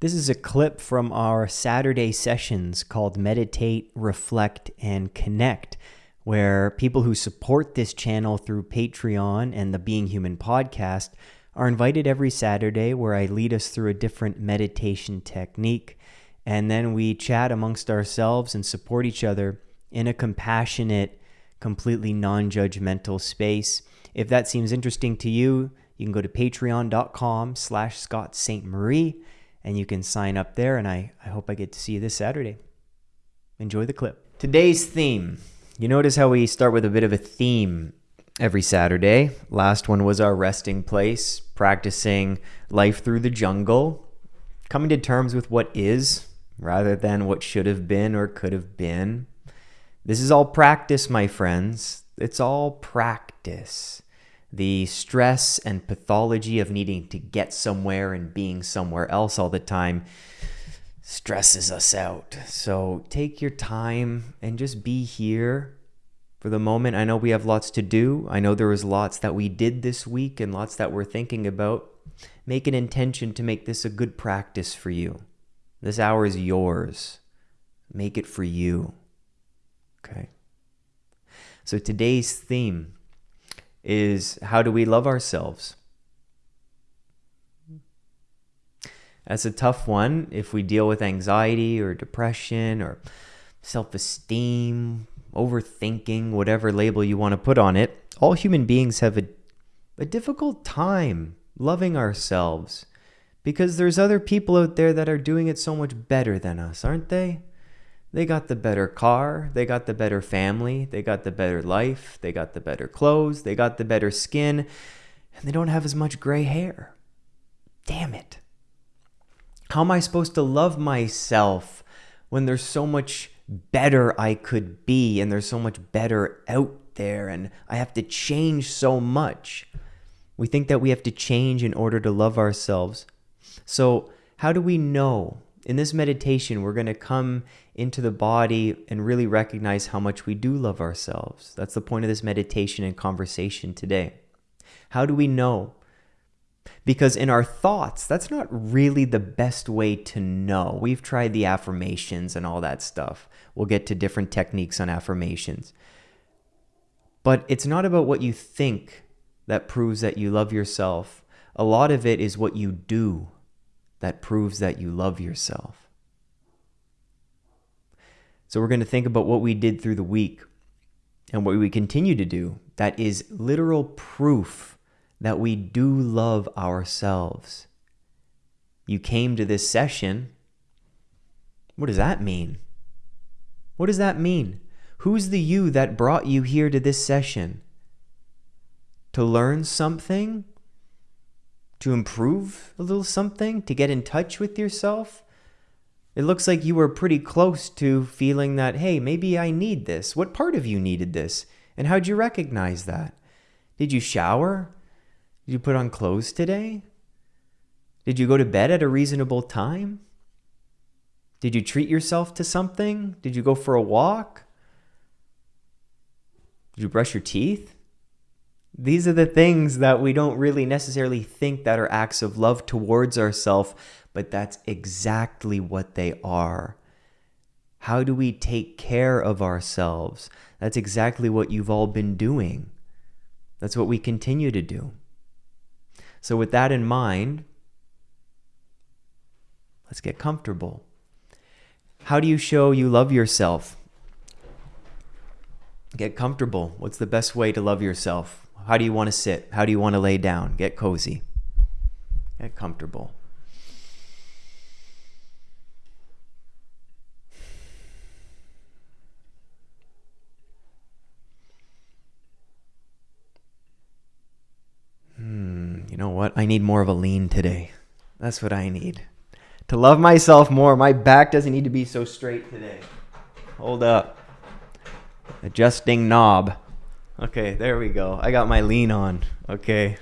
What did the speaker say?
This is a clip from our Saturday sessions called Meditate, Reflect, and Connect, where people who support this channel through Patreon and the Being Human podcast are invited every Saturday where I lead us through a different meditation technique. And then we chat amongst ourselves and support each other in a compassionate, completely non judgmental space. If that seems interesting to you, you can go to patreon.com slash Scott Ste Marie and you can sign up there. And I, I hope I get to see you this Saturday. Enjoy the clip. Today's theme. You notice how we start with a bit of a theme every Saturday. Last one was our resting place, practicing life through the jungle, coming to terms with what is rather than what should have been or could have been. This is all practice, my friends. It's all practice the stress and pathology of needing to get somewhere and being somewhere else all the time stresses us out. So take your time and just be here for the moment. I know we have lots to do. I know there was lots that we did this week and lots that we're thinking about. Make an intention to make this a good practice for you. This hour is yours. Make it for you. Okay. So today's theme is how do we love ourselves? That's a tough one if we deal with anxiety or depression or self esteem, overthinking, whatever label you want to put on it. All human beings have a, a difficult time loving ourselves because there's other people out there that are doing it so much better than us, aren't they? They got the better car, they got the better family, they got the better life, they got the better clothes, they got the better skin, and they don't have as much gray hair. Damn it. How am I supposed to love myself when there's so much better I could be and there's so much better out there and I have to change so much? We think that we have to change in order to love ourselves. So, how do we know in this meditation, we're going to come into the body and really recognize how much we do love ourselves. That's the point of this meditation and conversation today. How do we know? Because in our thoughts, that's not really the best way to know. We've tried the affirmations and all that stuff. We'll get to different techniques on affirmations. But it's not about what you think that proves that you love yourself. A lot of it is what you do that proves that you love yourself. So, we're going to think about what we did through the week and what we continue to do that is literal proof that we do love ourselves. You came to this session. What does that mean? What does that mean? Who's the you that brought you here to this session? To learn something to improve a little something, to get in touch with yourself? It looks like you were pretty close to feeling that, hey, maybe I need this. What part of you needed this? And how'd you recognize that? Did you shower? Did you put on clothes today? Did you go to bed at a reasonable time? Did you treat yourself to something? Did you go for a walk? Did you brush your teeth? These are the things that we don't really necessarily think that are acts of love towards ourselves, but that's exactly what they are. How do we take care of ourselves? That's exactly what you've all been doing. That's what we continue to do. So, with that in mind, let's get comfortable. How do you show you love yourself? Get comfortable. What's the best way to love yourself? How do you want to sit? How do you want to lay down? Get cozy. Get comfortable. Hmm, you know what? I need more of a lean today. That's what I need. To love myself more, my back doesn't need to be so straight today. Hold up. Adjusting knob. Okay, there we go. I got my lean on. Okay.